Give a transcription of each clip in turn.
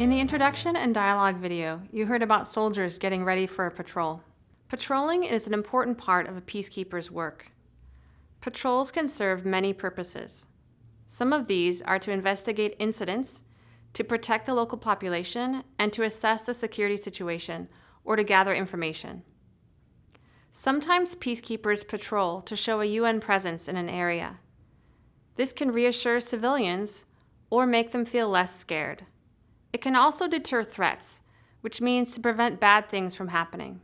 In the introduction and dialogue video, you heard about soldiers getting ready for a patrol. Patrolling is an important part of a peacekeeper's work. Patrols can serve many purposes. Some of these are to investigate incidents, to protect the local population, and to assess the security situation or to gather information. Sometimes peacekeepers patrol to show a UN presence in an area. This can reassure civilians or make them feel less scared. It can also deter threats, which means to prevent bad things from happening.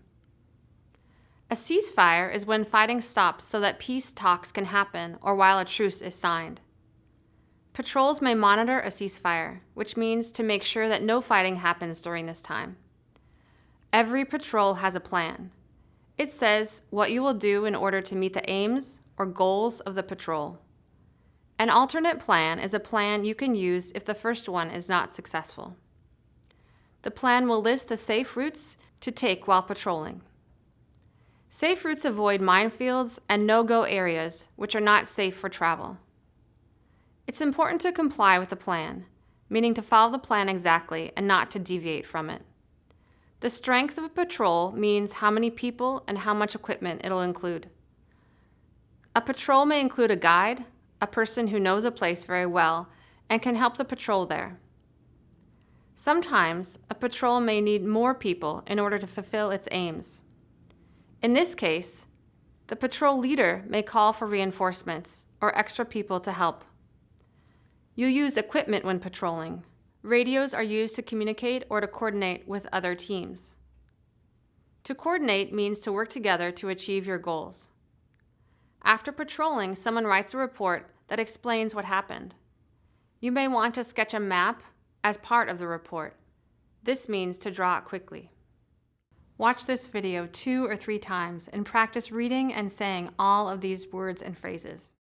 A ceasefire is when fighting stops so that peace talks can happen or while a truce is signed. Patrols may monitor a ceasefire, which means to make sure that no fighting happens during this time. Every patrol has a plan. It says what you will do in order to meet the aims or goals of the patrol. An alternate plan is a plan you can use if the first one is not successful. The plan will list the safe routes to take while patrolling. Safe routes avoid minefields and no-go areas, which are not safe for travel. It's important to comply with the plan, meaning to follow the plan exactly and not to deviate from it. The strength of a patrol means how many people and how much equipment it'll include. A patrol may include a guide, a person who knows a place very well and can help the patrol there. Sometimes, a patrol may need more people in order to fulfill its aims. In this case, the patrol leader may call for reinforcements or extra people to help. You use equipment when patrolling. Radios are used to communicate or to coordinate with other teams. To coordinate means to work together to achieve your goals. After patrolling, someone writes a report that explains what happened. You may want to sketch a map as part of the report. This means to draw it quickly. Watch this video two or three times and practice reading and saying all of these words and phrases.